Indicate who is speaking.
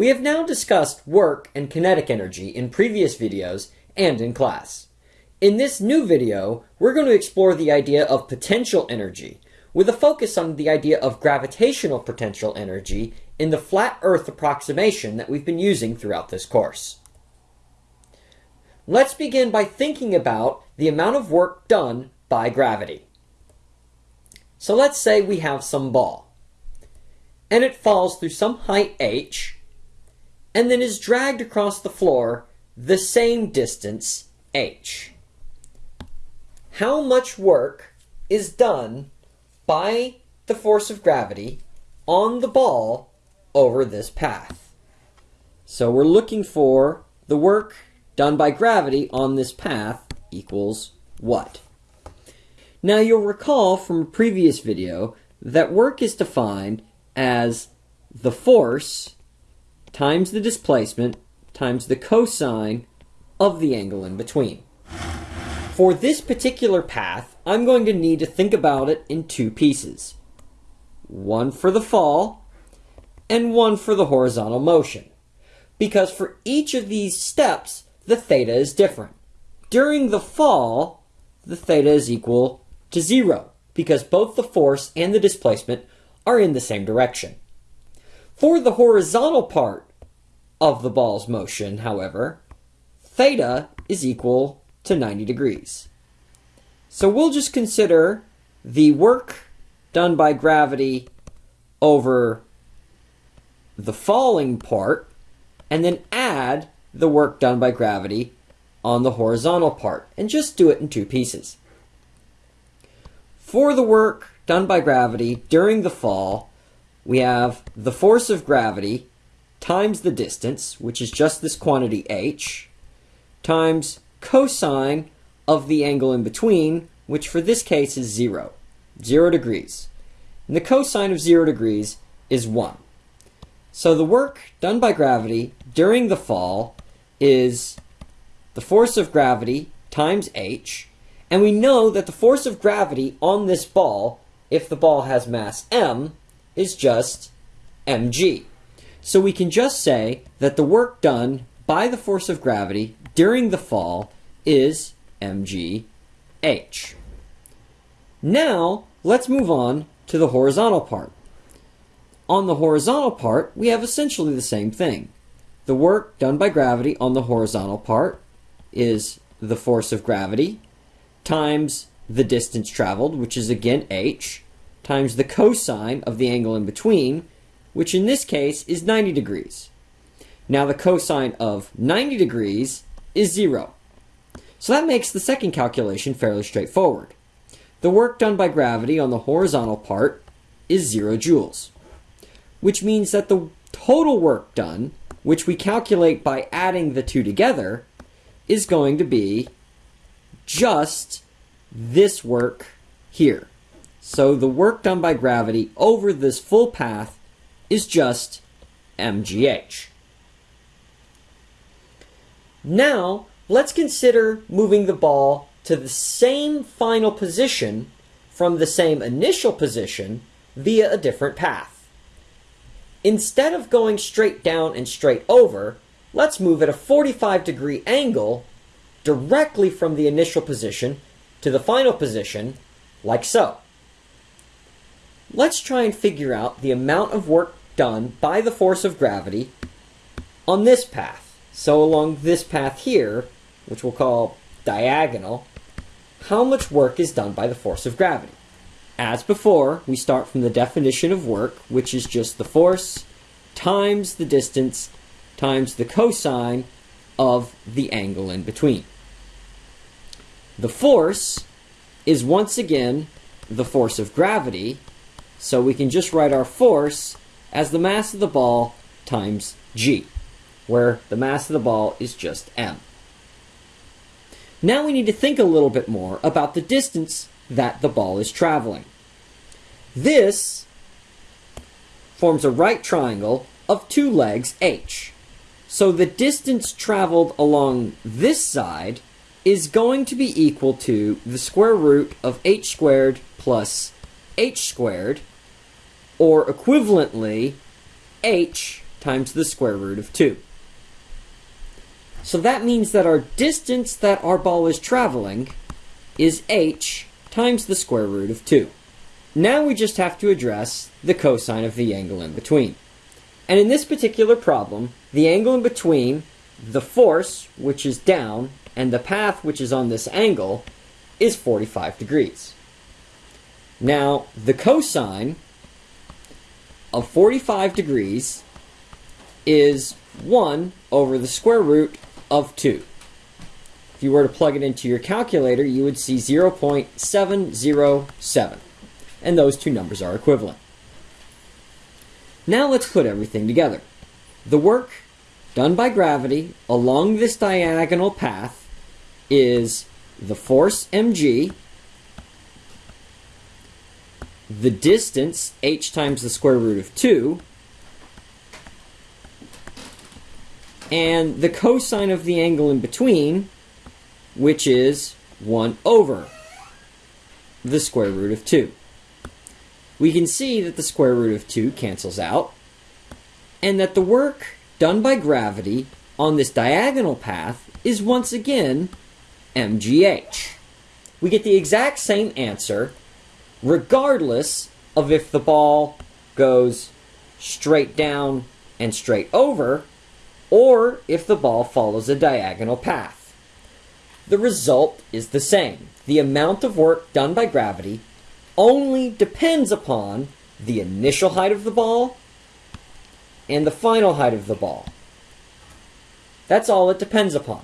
Speaker 1: We have now discussed work and kinetic energy in previous videos and in class. In this new video, we're going to explore the idea of potential energy, with a focus on the idea of gravitational potential energy in the flat Earth approximation that we've been using throughout this course. Let's begin by thinking about the amount of work done by gravity. So let's say we have some ball, and it falls through some height h, and then is dragged across the floor the same distance h. How much work is done by the force of gravity on the ball over this path? So we're looking for the work done by gravity on this path equals what? Now you'll recall from a previous video that work is defined as the force times the displacement times the cosine of the angle in between. For this particular path, I'm going to need to think about it in two pieces. One for the fall, and one for the horizontal motion. Because for each of these steps, the theta is different. During the fall, the theta is equal to zero because both the force and the displacement are in the same direction. For the horizontal part of the ball's motion, however, theta is equal to 90 degrees. So we'll just consider the work done by gravity over the falling part and then add the work done by gravity on the horizontal part and just do it in two pieces. For the work done by gravity during the fall, we have the force of gravity times the distance, which is just this quantity h, times cosine of the angle in between, which for this case is 0, 0 degrees. And the cosine of 0 degrees is 1. So the work done by gravity during the fall is the force of gravity times h, and we know that the force of gravity on this ball, if the ball has mass m, is just mg. So we can just say that the work done by the force of gravity during the fall is mgh. Now, let's move on to the horizontal part. On the horizontal part, we have essentially the same thing. The work done by gravity on the horizontal part is the force of gravity times the distance traveled, which is again h, times the cosine of the angle in between, which in this case is 90 degrees. Now the cosine of 90 degrees is 0. So that makes the second calculation fairly straightforward. The work done by gravity on the horizontal part is 0 joules, which means that the total work done which we calculate by adding the two together, is going to be just this work here. So the work done by gravity over this full path is just mgh. Now, let's consider moving the ball to the same final position from the same initial position via a different path. Instead of going straight down and straight over, let's move at a 45 degree angle directly from the initial position to the final position, like so. Let's try and figure out the amount of work done by the force of gravity on this path. So along this path here, which we'll call diagonal, how much work is done by the force of gravity? As before, we start from the definition of work, which is just the force times the distance times the cosine of the angle in between. The force is once again the force of gravity, so we can just write our force as the mass of the ball times g, where the mass of the ball is just m. Now we need to think a little bit more about the distance that the ball is traveling. This forms a right triangle of two legs h. So the distance traveled along this side is going to be equal to the square root of h squared plus h squared, or equivalently, h times the square root of 2. So that means that our distance that our ball is traveling is h times the square root of 2. Now we just have to address the cosine of the angle in between. And in this particular problem, the angle in between the force, which is down, and the path, which is on this angle, is 45 degrees. Now, the cosine of 45 degrees is 1 over the square root of 2. If you were to plug it into your calculator, you would see 0.707. And those two numbers are equivalent. Now let's put everything together. The work done by gravity along this diagonal path is the force mg, the distance h times the square root of 2, and the cosine of the angle in between, which is 1 over the square root of 2. We can see that the square root of 2 cancels out, and that the work done by gravity on this diagonal path is once again mgh. We get the exact same answer regardless of if the ball goes straight down and straight over or if the ball follows a diagonal path. The result is the same. The amount of work done by gravity only depends upon the initial height of the ball and the final height of the ball. That's all it depends upon.